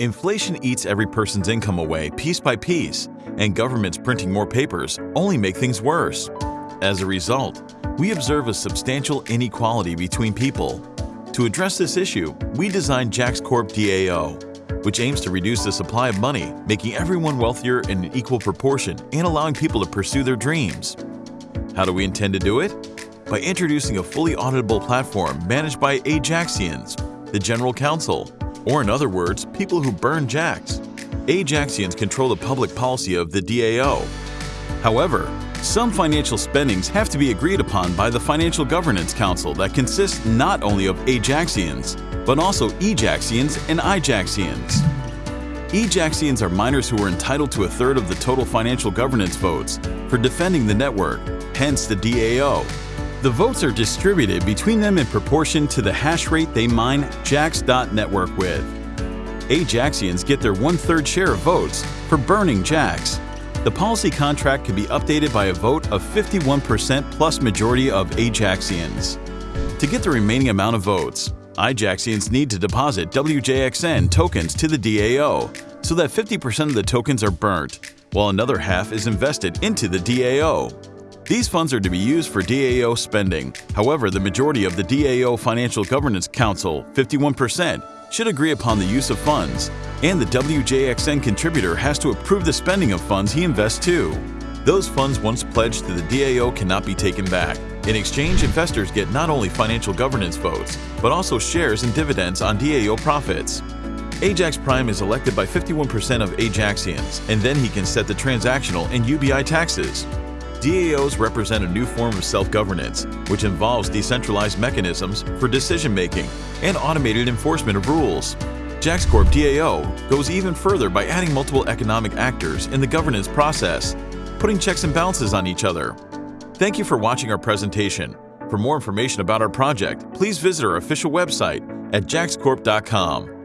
Inflation eats every person's income away piece by piece, and governments printing more papers only make things worse. As a result, we observe a substantial inequality between people. To address this issue, we designed Jax Corp DAO, which aims to reduce the supply of money, making everyone wealthier in an equal proportion and allowing people to pursue their dreams. How do we intend to do it? By introducing a fully auditable platform managed by Ajaxians, the General Council, or in other words, people who burn Jax. Ajaxians control the public policy of the DAO. However, some financial spendings have to be agreed upon by the Financial Governance Council that consists not only of Ajaxians, but also Ejaxians and Ijaxians. Ejaxians are miners who are entitled to a third of the total financial governance votes for defending the network, hence the DAO. The votes are distributed between them in proportion to the hash rate they mine Jax.network with. Ajaxians get their one-third share of votes for burning Jax. The policy contract can be updated by a vote of 51% plus majority of Ajaxians. To get the remaining amount of votes, Ijaxians need to deposit WJXN tokens to the DAO so that 50% of the tokens are burnt, while another half is invested into the DAO. These funds are to be used for DAO spending. However, the majority of the DAO Financial Governance Council, 51%, should agree upon the use of funds, and the WJXN contributor has to approve the spending of funds he invests too. Those funds once pledged to the DAO cannot be taken back. In exchange, investors get not only financial governance votes, but also shares and dividends on DAO profits. Ajax Prime is elected by 51% of Ajaxians, and then he can set the transactional and UBI taxes. DAOs represent a new form of self-governance, which involves decentralized mechanisms for decision-making and automated enforcement of rules. JaxCorp DAO goes even further by adding multiple economic actors in the governance process, putting checks and balances on each other. Thank you for watching our presentation. For more information about our project, please visit our official website at jaxcorp.com.